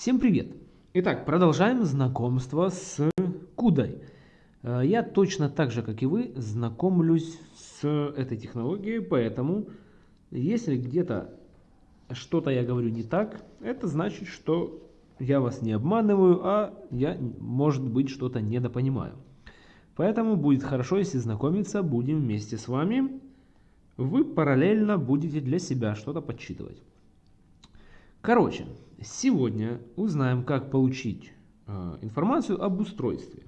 Всем привет! Итак, продолжаем знакомство с CUDA. Э, я точно так же, как и вы, знакомлюсь с этой технологией, поэтому если где-то что-то я говорю не так, это значит, что я вас не обманываю, а я, может быть, что-то недопонимаю. Поэтому будет хорошо, если знакомиться будем вместе с вами. Вы параллельно будете для себя что-то подсчитывать. Короче, сегодня узнаем, как получить э, информацию об устройстве.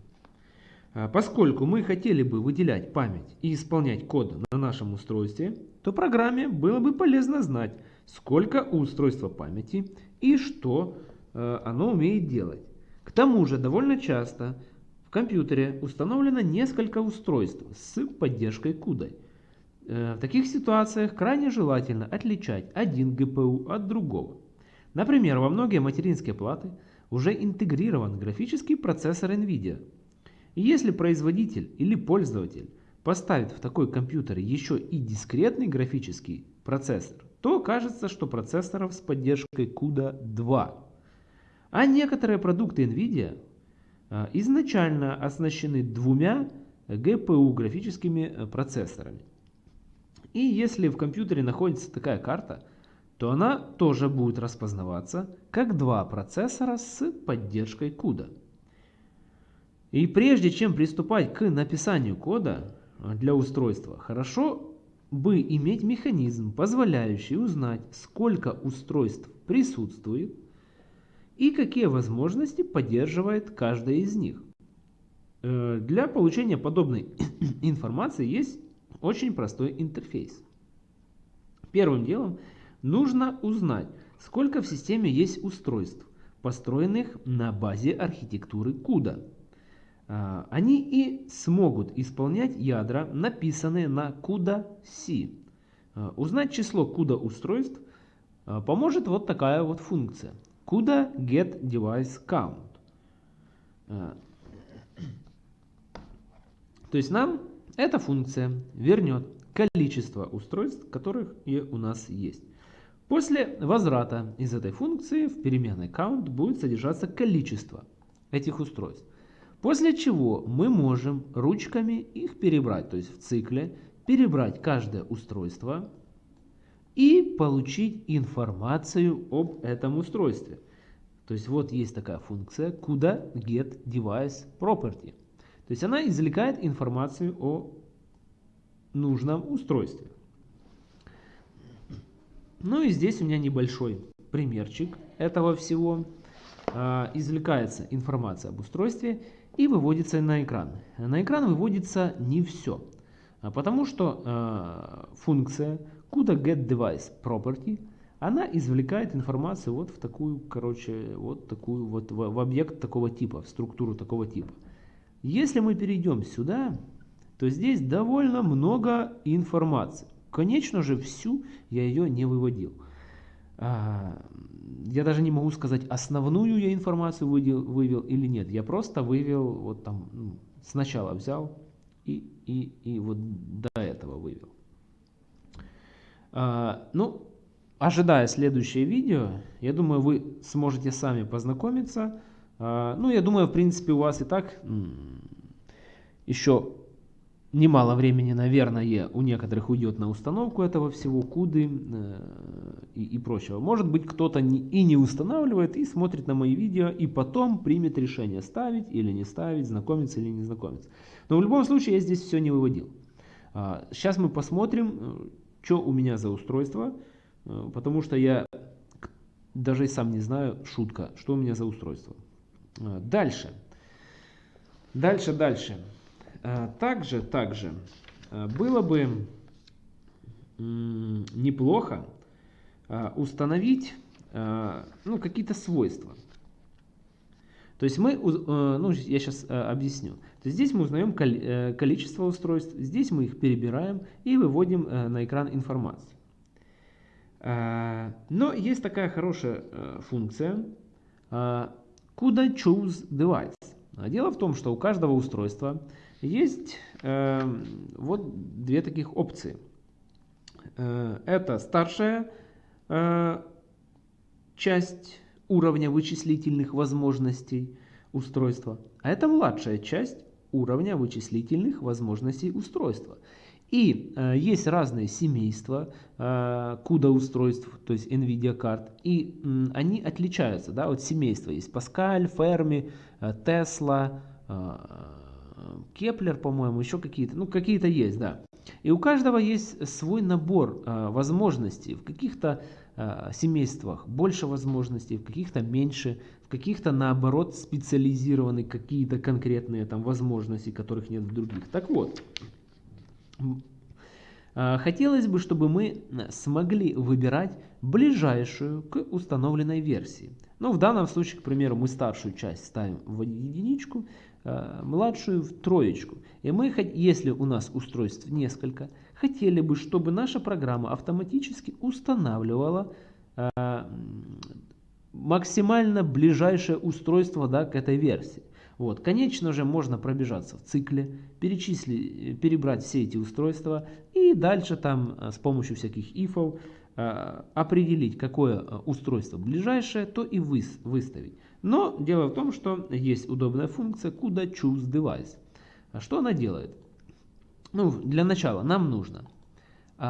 Э, поскольку мы хотели бы выделять память и исполнять код на нашем устройстве, то программе было бы полезно знать, сколько у устройства памяти и что э, оно умеет делать. К тому же довольно часто в компьютере установлено несколько устройств с поддержкой CUDA. В таких ситуациях крайне желательно отличать один GPU от другого. Например, во многие материнские платы уже интегрирован графический процессор NVIDIA. И если производитель или пользователь поставит в такой компьютер еще и дискретный графический процессор, то кажется, что процессоров с поддержкой CUDA 2. А некоторые продукты NVIDIA а, изначально оснащены двумя GPU графическими э, процессорами. И если в компьютере находится такая карта, то она тоже будет распознаваться как два процессора с поддержкой CUDA. И прежде чем приступать к написанию кода для устройства, хорошо бы иметь механизм, позволяющий узнать, сколько устройств присутствует и какие возможности поддерживает каждая из них. Э, для получения подобной информации есть очень простой интерфейс. Первым делом – Нужно узнать, сколько в системе есть устройств, построенных на базе архитектуры CUDA. А, они и смогут исполнять ядра, написанные на CUDA-C. А, узнать число CUDA устройств а, поможет вот такая вот функция. CUDA get device count. То есть нам эта функция вернет количество устройств, которых и у нас есть. После возврата из этой функции в переменной count будет содержаться количество этих устройств. После чего мы можем ручками их перебрать, то есть в цикле перебрать каждое устройство и получить информацию об этом устройстве. То есть вот есть такая функция куда get device property. То есть она извлекает информацию о нужном устройстве. Ну и здесь у меня небольшой примерчик этого всего. А, извлекается информация об устройстве и выводится на экран. На экран выводится не все, а потому что а, функция CUDA get device property она извлекает информацию вот в такую, короче, вот такую вот в, объект такого типа, в структуру такого типа. Если мы перейдем сюда, то здесь довольно много информации. Конечно же, всю я ее не выводил. А, я даже не могу сказать, основную я информацию вывел, вывел или нет. Я просто вывел, вот там, ну, сначала взял и, и, и вот до этого вывел. А, ну, ожидая следующее видео, я думаю, вы сможете сами познакомиться. А, ну, я думаю, в принципе, у вас и так еще немало времени, наверное, у некоторых уйдет на установку этого всего, куды э, и, и прочего. Может быть, кто-то и не устанавливает, и смотрит на мои видео, и потом примет решение, ставить или не ставить, знакомиться или не знакомиться. Но в любом случае я здесь все не выводил. А, сейчас мы посмотрим, э, что у меня за устройство, э, потому что я даже и сам не знаю, шутка, что у меня за устройство. А, дальше. Дальше, дальше. Э, также, также э, было бы неплохо э, установить ну, какие-то свойства. То есть мы, ну, я сейчас объясню. То есть здесь мы узнаем количество устройств, здесь мы их перебираем и выводим на экран информацию. Но есть такая хорошая функция CUDA Choose Device. Дело в том, что у каждого устройства есть э, вот две таких опции. Э, это старшая э, часть уровня вычислительных возможностей устройства, а это младшая часть уровня вычислительных возможностей устройства. И э, есть разные семейства э, CUDA устройств, то есть NVIDIA карт, и э, они отличаются. Да, вот семейства есть Pascal, Fermi, э, Tesla, э, Kepler, по-моему, еще какие-то, ну какие-то есть, да. И у каждого есть свой набор э, возможностей. В каких-то э, семействах больше возможностей, в каких-то меньше, в каких-то наоборот специализированы какие-то конкретные там возможности, которых нет в других. Так вот, хотелось бы, чтобы мы смогли выбирать ближайшую к установленной версии. Ну, в данном случае, к примеру, мы старшую часть ставим в единичку, а, младшую в троечку. И мы, если у нас устройств несколько, хотели бы, чтобы наша программа автоматически устанавливала максимально ближайшее устройство да, к этой версии. Вот. Конечно же, можно пробежаться в цикле, перечислить, перебрать все эти устройства и дальше там э, с помощью всяких ифов э, определить, какое э, устройство ближайшее, то и выставить. Но дело в том, что есть удобная функция куда choose device. Что она делает? Ну, для начала нам нужно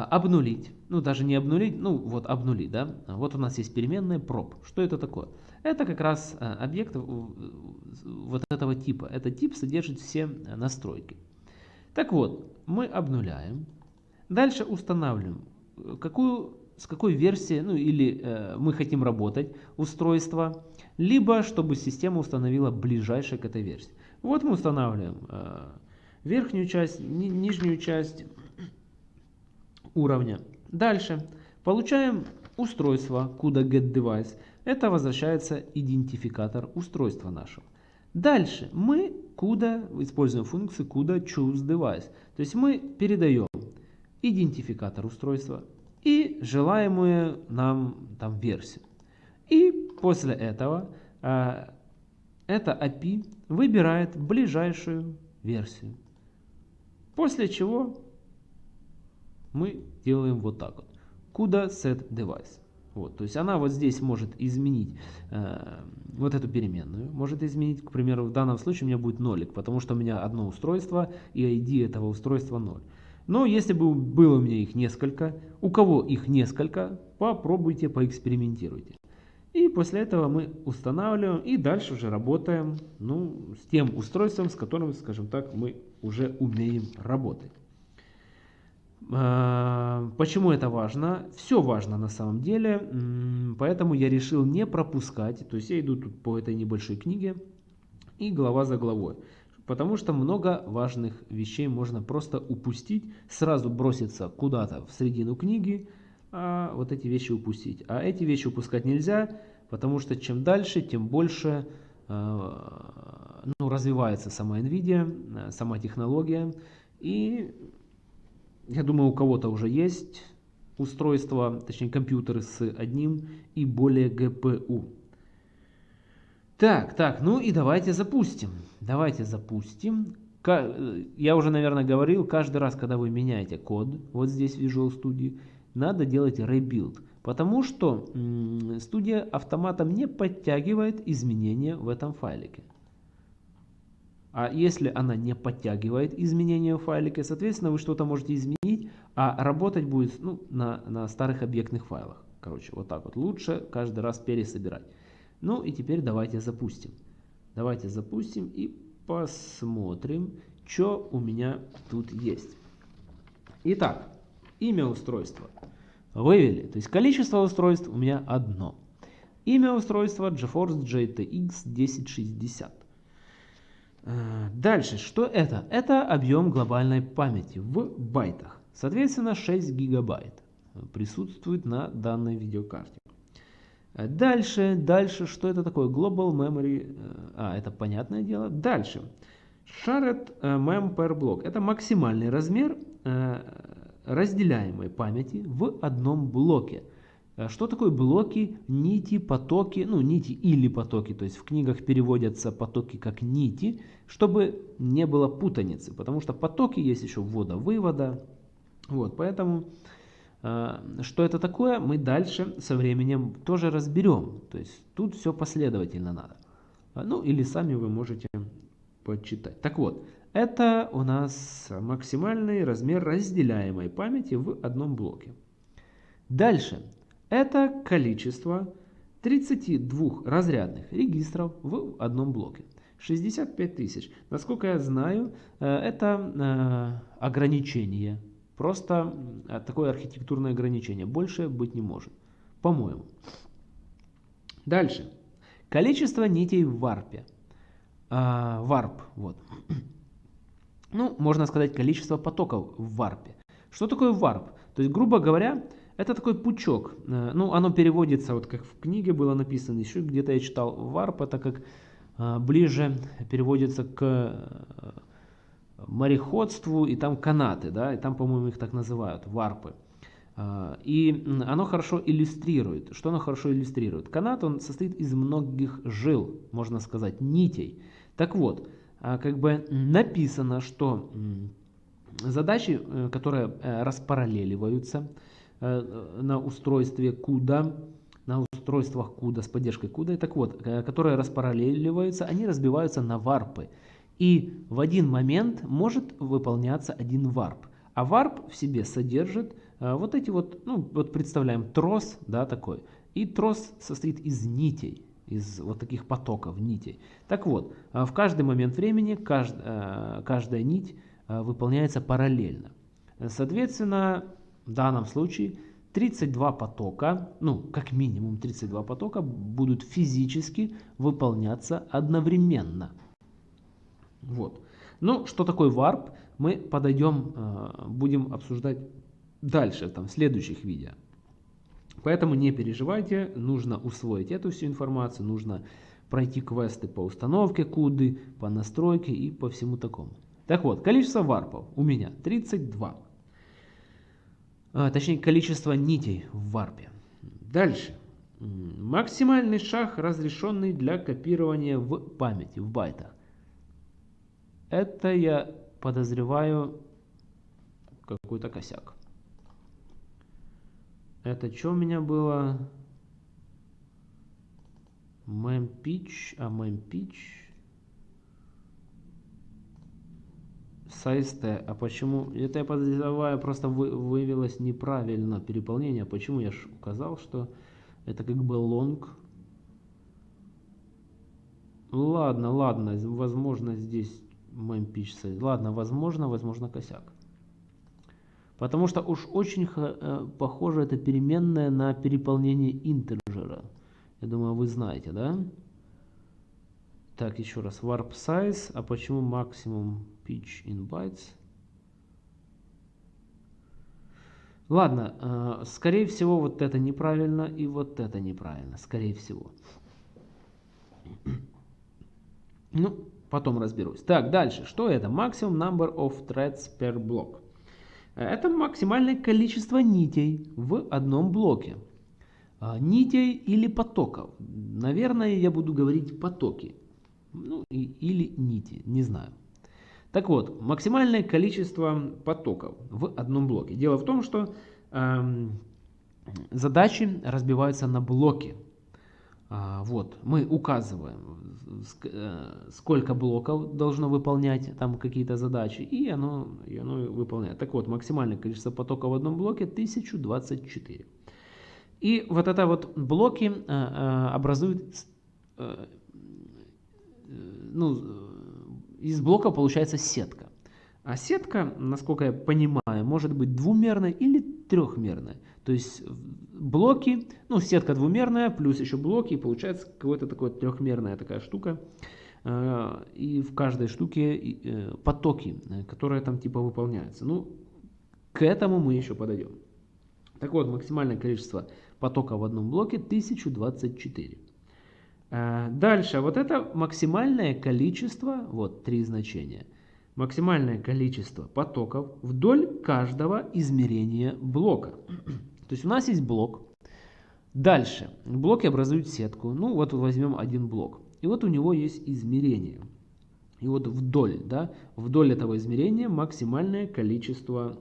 обнулить, ну даже не обнулить, ну вот обнулить, да. Вот у нас есть переменная prop. Что это такое? Это как раз э, объект вот этого типа. Этот тип содержит все э, настройки. Так вот, мы обнуляем. Дальше устанавливаем, какую, с какой версии, ну или э, мы хотим работать устройство, либо чтобы система установила ближайшее к этой версии. Вот мы устанавливаем э, верхнюю часть, ни, нижнюю часть уровня. Дальше получаем устройство, куда getDevice. Это возвращается идентификатор устройства нашего. Дальше мы куда используем функцию куда choose device. То есть мы передаем идентификатор устройства и желаемую нам там версию. И после этого э, это API выбирает ближайшую версию. После чего мы делаем вот так вот. Куда set device. Вот, то есть она вот здесь может изменить э, вот эту переменную, может изменить, к примеру, в данном случае у меня будет нолик, потому что у меня одно устройство и ID этого устройства 0. Но если бы было у меня их несколько, у кого их несколько, попробуйте, поэкспериментируйте. И после этого мы устанавливаем и дальше уже работаем ну, с тем устройством, с которым, скажем так, мы уже умеем работать. А, почему это важно? Все важно на самом деле, поэтому я решил не пропускать, то есть я иду тут по этой небольшой книге и глава за главой. Потому что много важных вещей можно просто упустить, сразу броситься куда-то в середину книги, а вот эти вещи упустить. А эти вещи упускать нельзя, потому что чем дальше, тем больше а, ну, развивается сама NVIDIA, сама технология. И я думаю, у кого-то уже есть устройство, точнее компьютеры с одним и более GPU. Так, так, ну и давайте запустим. Давайте запустим. Я уже, наверное, говорил, каждый раз, когда вы меняете код, вот здесь в Visual Studio, надо делать rebuild. Потому что студия автоматом не подтягивает изменения в этом файлике. А если она не подтягивает изменения в файлике, соответственно, вы что-то можете изменить, а работать будет ну, на, на старых объектных файлах. Короче, вот так вот. Лучше каждый раз пересобирать. Ну и теперь давайте запустим. Давайте запустим и посмотрим, что у меня тут есть. Итак, имя устройства вывели. То есть количество устройств у меня одно. Имя устройства GeForce GTX 1060. Э, дальше, что это? Это объем глобальной памяти в байтах. Соответственно, 6 гигабайт присутствует на данной видеокарте. Э, дальше, дальше, что это такое? Global Memory, э, а, это понятное дело. Дальше, Shared Mem per block. Это максимальный размер разделяемой памяти в одном блоке. Э, что такое блоки, нити, потоки, ну нити или потоки, то есть в книгах переводятся потоки как нити, чтобы не было путаницы, потому что потоки есть еще ввода-вывода, вот, поэтому Что это такое, мы дальше со временем тоже разберем. То есть тут все последовательно надо. Ну или сами вы можете почитать. Так вот, это у нас максимальный размер разделяемой памяти в одном блоке. Дальше. Это количество 32 разрядных регистров в одном блоке. 65 тысяч. Насколько я знаю, э, это э, ограничение. Просто э, такое архитектурное ограничение. Больше быть не может. По-моему. Дальше. Количество нитей в варпе. Варп. Вот. Ну, можно сказать, количество потоков в варпе. Что такое варп? То есть, грубо говоря, это такой пучок. Ну, оно переводится, вот как в книге было написано, еще где-то я читал, варп это как а, ближе переводится к э, мореходству, и там канаты, да, и там, по-моему, их так называют, варпы. И оно хорошо иллюстрирует. Что оно хорошо иллюстрирует? Канат, он состоит из многих жил, можно сказать, нитей. Так вот, как бы написано, что задачи, э, которые э, распараллеливаются на устройстве CUDA, на устройствах CUDA с поддержкой CUDA, так вот, э, которые распараллеливаются, они разбиваются на варпы. И в один момент может выполняться один варп. А варп в себе содержит э, вот эти вот, ну вот представляем трос, да, такой. И трос состоит из нитей, из вот таких потоков нитей. Так вот, э, в каждый момент времени кажд, каждая нить выполняется параллельно. Соответственно, в данном случае 32 потока, ну, как минимум 32 потока будут физически выполняться одновременно. Вот. Ну, что такое варп, мы подойдем, э, будем обсуждать дальше, там, в следующих видео. Поэтому не переживайте, нужно усвоить эту всю информацию, нужно пройти квесты по установке куды, по настройке и по всему такому. Так вот, количество варпов у меня 32 а, точнее количество нитей в варпе. Дальше. Максимальный шаг, разрешенный для копирования в памяти, в байтах. Это я подозреваю какой-то косяк. Это что у меня было? Мемпич, а мемпич Сайсте, а почему, это я подозреваю, просто вы, выявилось неправильно переполнение. Почему я же указал, что это как бы лонг. Ладно, ладно, возможно здесь мемпич Ладно, возможно, возможно косяк. Потому что уж очень э, похоже это переменная на переполнение интеджера. Я думаю, вы знаете, да? Так, еще раз. Warp size. А почему максимум pitch in bytes? Ладно, э, скорее всего вот это неправильно и вот это неправильно. Скорее всего. Ну, потом разберусь. Так, дальше. Что это? Maximum number of threads per block. Это максимальное количество нитей в одном блоке. А, нитей или потоков. Наверное, я буду говорить потоки ну, или нити, не знаю. Так вот, максимальное количество потоков в одном блоке. Дело в том, что э, задачи разбиваются на блоки. А, вот, мы указываем, э, сколько блоков должно выполнять там какие-то задачи, и оно, и оно выполняет. Так вот, максимальное количество потоков в одном блоке 1024. И вот это вот блоки э, э, образуют э, ну, из блока получается сетка. А сетка, насколько я понимаю, может быть двумерной или трехмерной. То есть блоки, ну сетка двумерная, плюс еще блоки, и получается какая-то такая трехмерная такая штука. А, и в каждой штуке э, потоки, которые там типа выполняются. Ну, к этому мы еще подойдем. Так вот, максимальное количество потока в одном блоке 1024. Э, дальше, вот это максимальное количество, вот три значения, максимальное количество потоков вдоль каждого измерения блока. То есть у нас есть блок. Дальше, блоки образуют сетку. Ну вот возьмем один блок. И вот у него есть измерение. И вот вдоль, да, вдоль этого измерения максимальное количество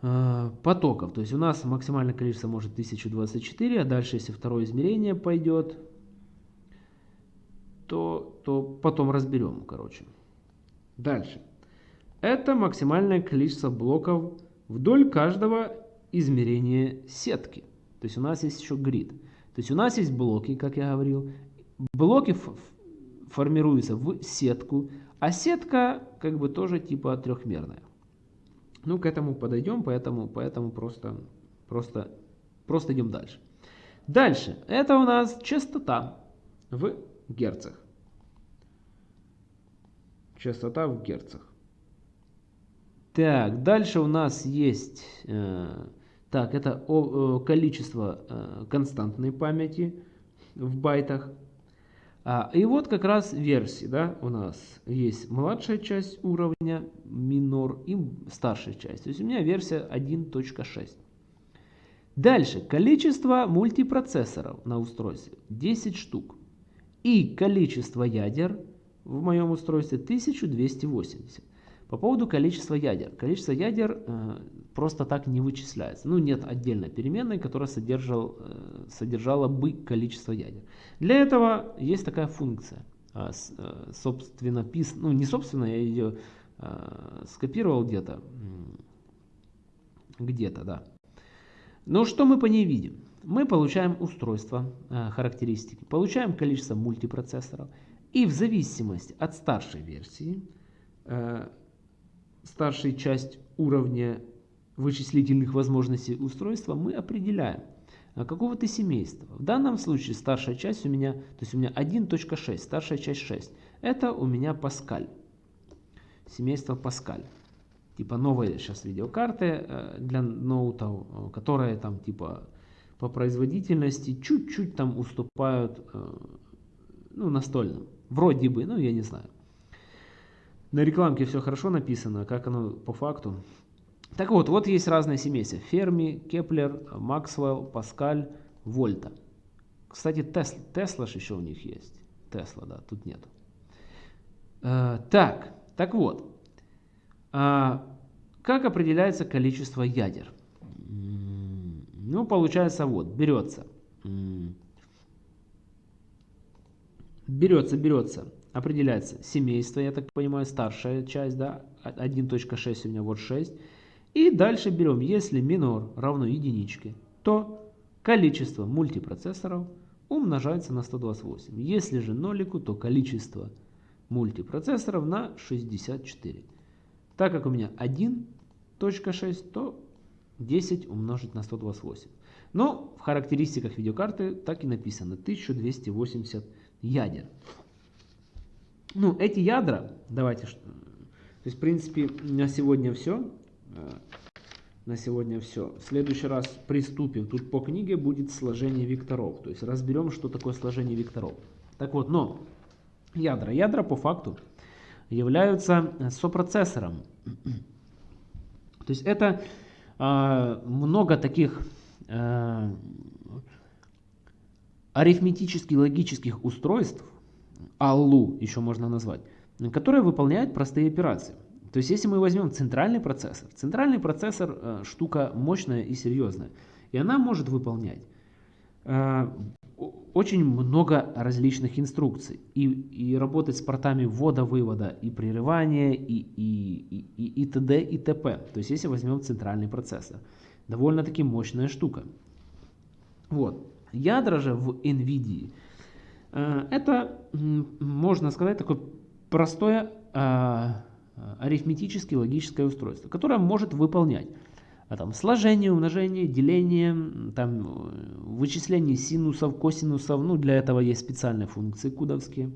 потоков. То есть у нас максимальное количество может 1024, а дальше, если второе измерение пойдет, то, то потом разберем, короче. Дальше. Это максимальное количество блоков вдоль каждого измерения сетки. То есть у нас есть еще грид. То есть у нас есть блоки, как я говорил. Блоки формируются в сетку, а сетка как бы тоже типа трехмерная. Ну, к этому подойдем, поэтому, поэтому просто, просто, просто идем дальше. Дальше. Это у нас частота в герцах. Частота в герцах. Так, дальше у нас есть, э, так, это о, э, количество э, константной памяти в байтах. А, и вот как раз версии, да, у нас есть младшая часть уровня минор и старшая часть. То есть у меня версия 1.6. Дальше, количество мультипроцессоров на устройстве 10 штук. И количество ядер в моем устройстве 1280. По поводу количества ядер. Количество ядер э, просто так не вычисляется. Ну, нет отдельной переменной, которая содержал, э, содержала бы количество ядер. Для этого есть такая функция. Э, э, собственно, пис, ну, не собственно, я ее э, скопировал где-то. Где-то, да. Но что мы по ней видим? Мы получаем устройство, э, характеристики, получаем количество мультипроцессоров. И в зависимости от старшей версии, э, старшей часть уровня вычислительных возможностей устройства мы определяем а, какого-то семейства. В данном случае старшая часть у меня, то есть у меня 1.6, старшая часть 6. Это у меня Паскаль. Семейство Паскаль. Типа новые сейчас видеокарты э, для ноутов, которые там типа по производительности чуть-чуть там уступают э, ну, настольным. Вроде бы, ну я не знаю. На рекламке все хорошо написано, как оно по факту. Так вот, вот есть разные семейства. Ферми, Кеплер, Максвелл, Паскаль, Вольта. Кстати, Тесла, Тесла же еще у них есть. Тесла, да, тут нет. Э, так, так вот. Э, как определяется количество ядер? Ну, получается вот, берется. Берется, берется определяется семейство, я так понимаю, старшая часть, да, 1.6 у меня вот 6. И дальше берем, если минор равно единичке, то количество мультипроцессоров умножается на 128. Если же нолику, то количество мультипроцессоров на 64. Так как у меня 1.6, то 10 умножить на 128. Но в характеристиках видеокарты так и написано 1280 ядер. Ну, эти ядра, давайте, то есть, в принципе, на сегодня все. Э, на сегодня все. В следующий раз приступим. Тут по книге будет сложение векторов. То есть разберем, что такое сложение векторов. Так вот, но ядра. Ядра по факту являются сопроцессором. То есть это э, много таких э, арифметически логических устройств, Аллу еще можно назвать, которая выполняет простые операции. То есть если мы возьмем центральный процессор, центральный процессор э, штука мощная и серьезная, и она может выполнять э, очень много различных инструкций и, и работать с портами ввода-вывода и прерывания и, и, и, и, т.д. и т.п. То есть если возьмем центральный процессор, довольно-таки мощная штука. Вот. Ядра же в NVIDIA это, можно сказать, такое простое а, арифметически логическое устройство, которое может выполнять а там, сложение, умножение, деление, там, вычисление синусов, косинусов. Ну, для этого есть специальные функции кудовские.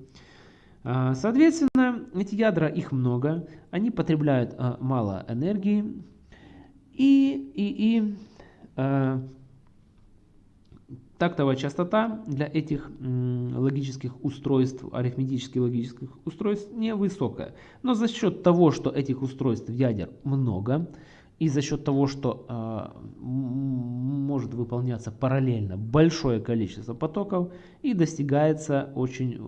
Соответственно, эти ядра, их много, они потребляют мало энергии. И, и, и Тактовая частота для этих логических устройств, арифметически логических устройств невысокая. Но за счет того, что этих устройств ядер много, и за счет того, что э, может выполняться параллельно большое количество потоков, и достигается очень э,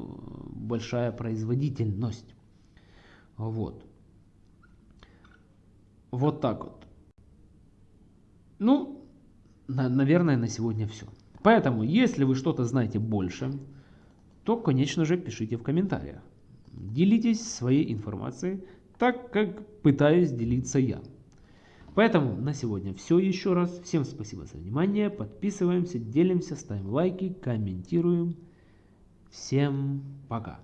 большая производительность. Вот. Вот так вот. Ну, на, наверное, на сегодня все. Поэтому, если вы что-то знаете больше, то, конечно же, пишите в комментариях. Делитесь своей информацией, так как пытаюсь делиться я. Поэтому на сегодня все еще раз. Всем спасибо за внимание. Подписываемся, делимся, ставим лайки, комментируем. Всем пока.